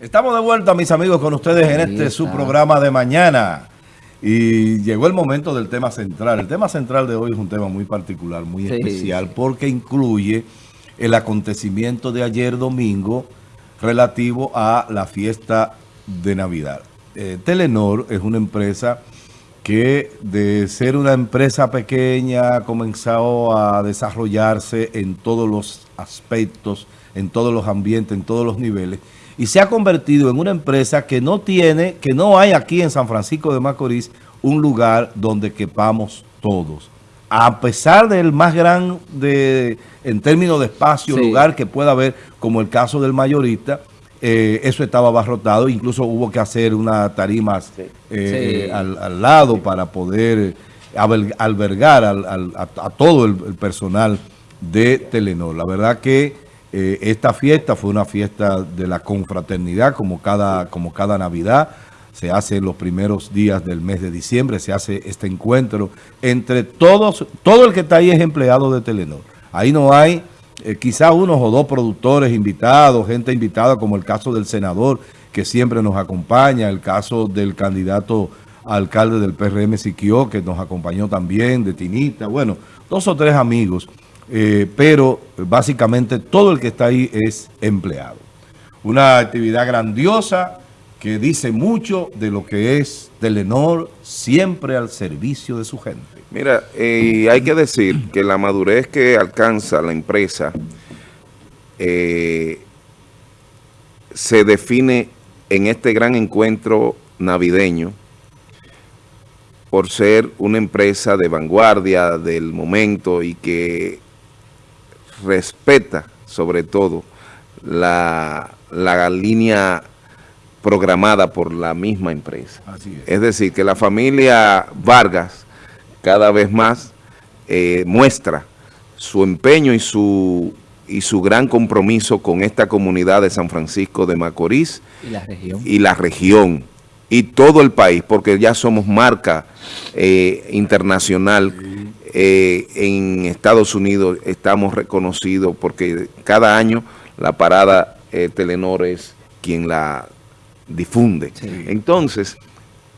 Estamos de vuelta, mis amigos, con ustedes en este su programa de mañana. Y llegó el momento del tema central. El tema central de hoy es un tema muy particular, muy especial, porque incluye el acontecimiento de ayer domingo relativo a la fiesta de Navidad. Eh, Telenor es una empresa que de ser una empresa pequeña ha comenzado a desarrollarse en todos los aspectos, en todos los ambientes, en todos los niveles y se ha convertido en una empresa que no tiene, que no hay aquí en San Francisco de Macorís un lugar donde quepamos todos. A pesar del más grande, en términos de espacio, lugar que pueda haber, como el caso del mayorista, eh, eso estaba abarrotado, incluso hubo que hacer una tarima eh, Al, lado para poder albergar a, todo el personal de Telenor. La verdad que eh, esta fiesta fue una fiesta de la confraternidad, como cada, como cada Navidad. Se hace los primeros días del mes de diciembre, se hace este encuentro entre todos, todo el que está ahí es empleado de Telenor. Ahí no hay eh, quizá unos o dos productores invitados, gente invitada, como el caso del senador, que siempre nos acompaña, el caso del candidato alcalde del PRM Siquio, que nos acompañó también, de Tinita, bueno, dos o tres amigos eh, pero básicamente todo el que está ahí es empleado. Una actividad grandiosa que dice mucho de lo que es Telenor siempre al servicio de su gente. Mira, eh, hay que decir que la madurez que alcanza la empresa eh, se define en este gran encuentro navideño por ser una empresa de vanguardia del momento y que respeta sobre todo la, línea programada por la misma empresa. es. decir, que la familia Vargas cada vez más eh, muestra su empeño y su, y su gran compromiso con esta comunidad de San Francisco de Macorís y la región, y, la región, y todo el país, porque ya somos marca eh, internacional eh, en Estados Unidos estamos reconocidos porque cada año la parada eh, Telenor es quien la difunde. Entonces,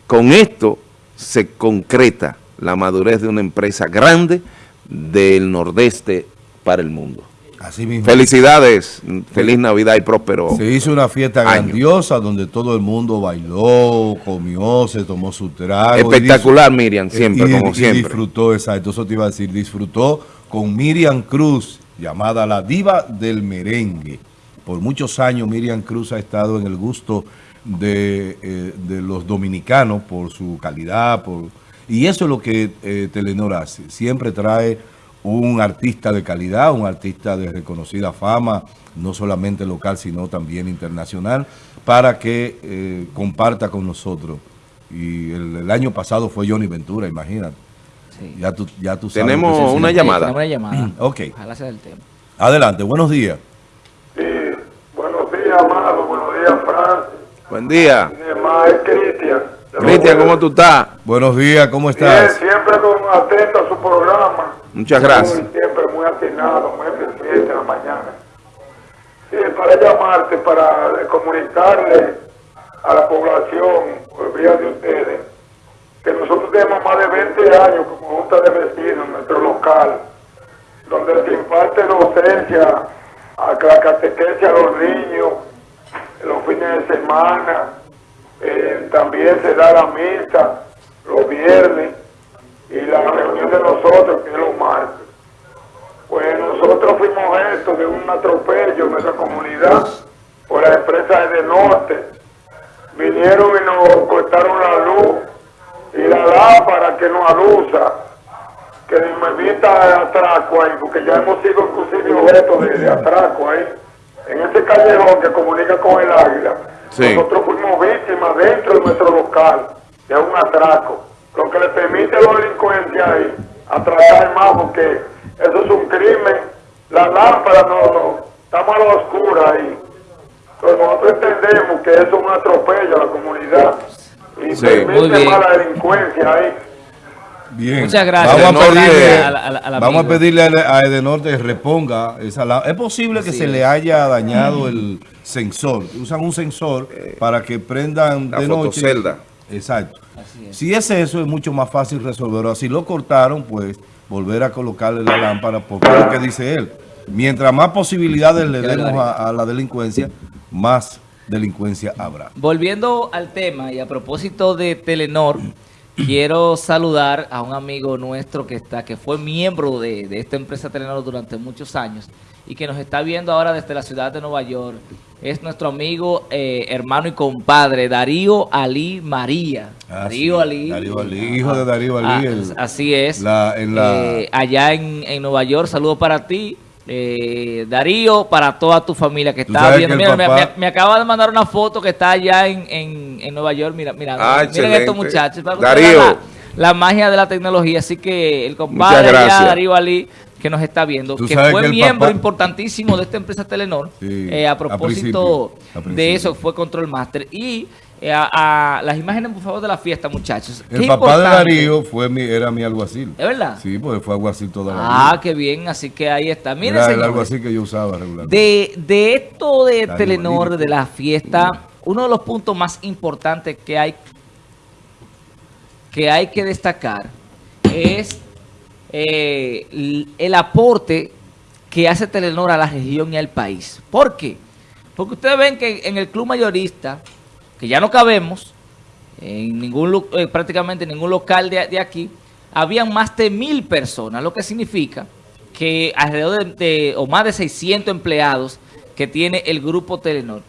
con esto se concreta la madurez de una empresa grande del nordeste para el mundo. Felicidades, feliz Navidad y próspero Se hizo una fiesta grandiosa donde todo el mundo bailó, comió, se tomó su trago. Espectacular Miriam, siempre, como siempre. disfrutó, exacto, eso te iba a decir, disfrutó con Miriam Cruz, llamada la diva del merengue. Por muchos años Miriam Cruz ha estado en el gusto de, eh, los dominicanos por su calidad, por y eso es lo que eh, Telenor hace, siempre trae un artista de calidad, un artista de reconocida fama, no solamente local, sino también internacional, para que eh, comparta con nosotros. Y el, año pasado fue Johnny Ventura, imagínate. Ya tú, ya tú Tenemos una llamada. Tenemos una llamada. ok. Adelante, buenos días. Sí, buenos días, Amado, buenos días, Francis. Buen día. es Cristian. Cristian, ¿cómo tú estás? Buenos días, ¿cómo estás? siempre con atento a su programa. Muchas gracias. siempre muy atinado, muy eficiente en la mañana. Sí, para llamarte, para comunicarle a la población, vía de ustedes, que nosotros tenemos más de 20 años como Junta de Vecinos en nuestro local, donde se imparte docencia, a la catequesia a los niños, los fines de semana, eh, también se da la misa los viernes, y la reunión de nosotros, que es los martes. Pues nosotros fuimos esto de un atropello en nuestra comunidad por la empresa de Norte. Vinieron y nos cortaron la luz y la lámpara que nos evita atraco ahí, porque ya hemos sido inclusive objeto de, atraco ahí. En ese callejón que comunica con el águila, nosotros fuimos víctimas dentro de nuestro local de un atraco lo que le permite a los delincuentes ahí atracar más porque eso es un crimen. La lámpara no, no, estamos a la oscura ahí. Pero nosotros entendemos que eso es un atropello a la comunidad y permite más la delincuencia ahí. Bien. Muchas gracias. Vamos a pedirle a, vamos a, pedirle a Edenor que reponga esa Es posible que se le haya dañado el sensor. Usan un sensor para que prendan de noche. Fotocelda. Exacto. Si es eso, es mucho más fácil resolverlo. Si lo cortaron, pues volver a colocarle la lámpara, porque es lo que dice él. Mientras más posibilidades le demos a, la delincuencia, más delincuencia habrá. Volviendo al tema y a propósito de Telenor, quiero saludar a un amigo nuestro que está que fue miembro de, de esta empresa Telenor durante muchos años y que nos está viendo ahora desde la ciudad de Nueva York. Es nuestro amigo, eh, hermano y compadre, Darío Ali María. Ah, Darío Ali. Darío Ali, hijo de Darío Ali. Ah, así es. Eh, allá en, en, Nueva York, saludo para ti. Eh, Darío, para toda tu familia que está viendo. Mira, me, acaba de mandar una foto que está allá en, en, en Nueva York. Mira, mira, ah, miren estos muchachos. Darío. La, magia de la tecnología. Así que el compadre allá, Darío Ali, que nos está viendo, que fue miembro importantísimo de esta empresa Telenor, eh, a propósito de eso, fue Control Master. Y eh, a, las imágenes, por favor, de la fiesta, muchachos. El papá de Darío fue mi, era mi alguacil. ¿Es verdad? Sí, porque fue alguacil toda la vida. Ah, qué bien, así que ahí está. Miren, era el alguacil que yo usaba regularmente. De, de esto de Telenor, de la fiesta, uno de los puntos más importantes que hay que hay que destacar es eh, el aporte que hace Telenor a la región y al país. ¿Por qué? Porque ustedes ven que en el club mayorista, que ya no cabemos, en ningún eh, prácticamente en ningún local de, aquí, habían más de mil personas, lo que significa que alrededor de, o más de 600 empleados que tiene el grupo Telenor.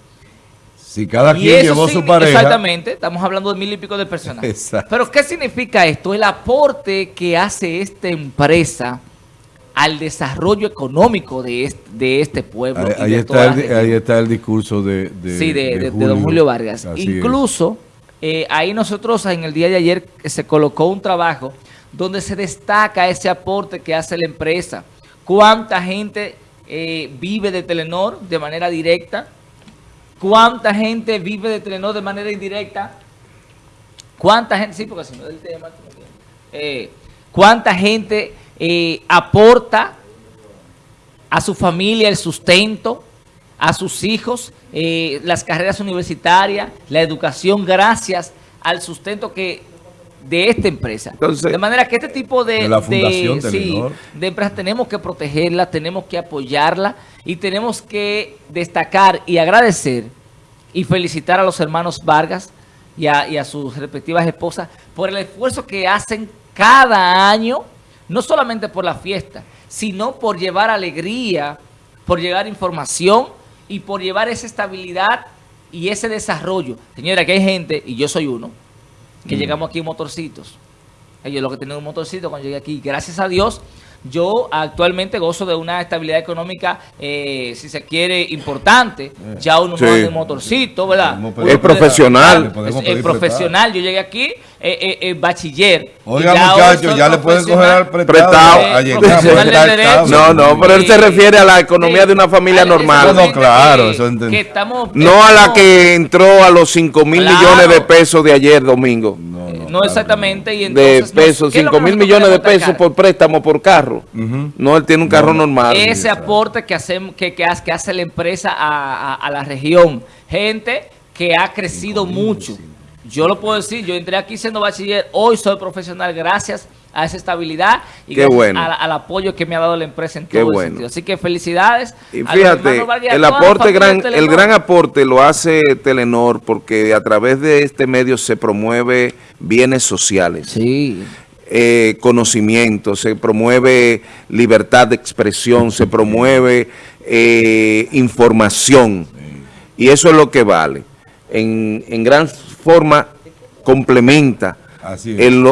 Si cada quien llevó su pareja. Exactamente, estamos hablando de mil y pico de personas. Pero ¿qué significa esto? El aporte que hace esta empresa al desarrollo económico de este, de este pueblo. Ahí, está, el, ahí está, el, discurso de, de, don Julio Vargas. Incluso eh, ahí nosotros en el día de ayer se colocó un trabajo donde se destaca ese aporte que hace la empresa. Cuánta gente eh, vive de Telenor de manera directa, ¿Cuánta gente vive de Telenor de manera indirecta? ¿Cuánta gente, sí, porque si no es el tema, eh, cuánta gente eh, aporta a su familia el sustento, a sus hijos, eh, las carreras universitarias, la educación, gracias al sustento que de esta empresa. de manera que este tipo de, de, de empresas tenemos que protegerla, tenemos que apoyarla y tenemos que destacar y agradecer y felicitar a los hermanos Vargas y a, sus respectivas esposas por el esfuerzo que hacen cada año, no solamente por la fiesta, sino por llevar alegría, por llevar información y por llevar esa estabilidad y ese desarrollo. Señora, que hay gente, y yo soy uno, que mm. llegamos aquí en motorcitos. Ellos lo que tienen un motorcito cuando llegué aquí, gracias a Dios, yo actualmente gozo de una estabilidad económica, eh, si se quiere, importante. Eh, ya uno no anda motorcito, ¿verdad? Es profesional. Es, profesional. Yo llegué aquí, eh, eh bachiller. Oiga, muchachos, ya le pueden coger al prestado. no, no, pero él se refiere a la economía de una familia normal. No, claro, eso no a la que entró a los 5 mil millones de pesos de ayer domingo. No, exactamente. Y de pesos, 5 mil millones de pesos por préstamo por carro. No, él tiene un carro normal. Ese aporte que, hacemos, que, que, hace, que hace la empresa a, a, la región. Gente que ha crecido mucho. Yo lo puedo decir, yo entré aquí siendo bachiller, hoy soy profesional gracias a esa estabilidad y al apoyo que me ha dado la empresa en todo el sentido. Así que felicidades. Y fíjate, el aporte gran, el gran aporte lo hace Telenor porque a través de este medio se promueve bienes sociales. Sí. Eh, conocimiento, se promueve libertad de expresión, se promueve eh, información. Y eso es lo que vale. En, en gran forma complementa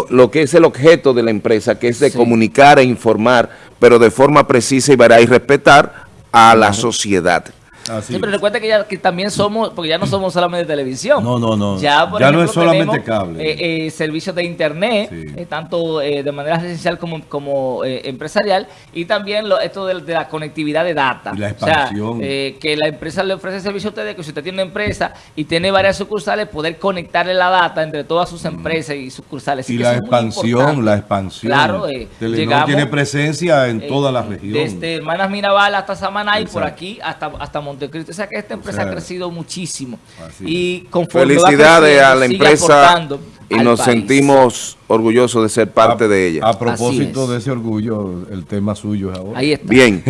lo, que es el objeto de la empresa, que es de comunicar e informar, pero de forma precisa y, y respetar a la sociedad. Así pero recuerda que, ya, que también somos, porque ya no somos solamente televisión. No, no, no. Ya, no es solamente cable. Eh, eh, servicios de internet, eh, tanto de manera residencial como, como empresarial, y también lo, esto de, la conectividad de data. la expansión. O sea, que la empresa le ofrece servicio a ustedes, que si usted tiene una empresa y tiene varias sucursales, poder conectarle la data entre todas sus mm. empresas y sucursales. Y la expansión, la expansión. Claro, Telenor tiene presencia en toda la región. Desde Hermanas Mirabal hasta Samaná y por aquí hasta, hasta Montecristo. O sea que esta empresa ha crecido muchísimo. Y Felicidades a la empresa y nos sentimos orgullosos de ser parte de ella. A propósito de ese orgullo, el tema suyo es ahora. Ahí está. Bien.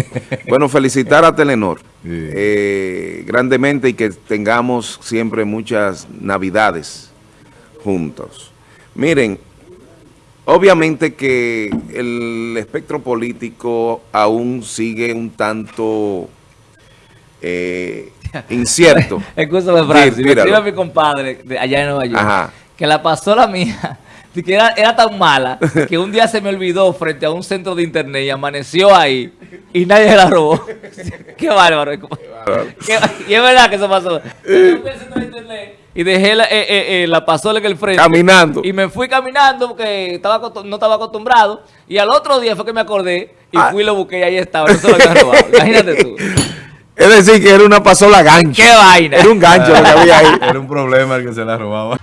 bueno, felicitar a Telenor eh, grandemente y que tengamos siempre muchas navidades juntos. Miren, obviamente que el espectro político aún sigue un tanto eh, incierto. Escúchame, Francis, me a mi compadre de allá en Nueva York, que la pasó la mía, que era, era, tan mala, que un día se me olvidó frente a un centro de internet y amaneció ahí, y nadie la robó. Qué bárbaro. y es verdad que eso pasó. y dejé la, eh, eh, eh, la pasola en el frente. Caminando. Y me fui caminando porque estaba, no estaba acostumbrado. Y al otro día fue que me acordé y ah. fui y lo busqué y ahí estaba. Lo robado. Imagínate tú. Es decir, que era una pasola gancho. ¡Qué vaina! Era un gancho lo que había ahí. Era un problema el que se la robaba.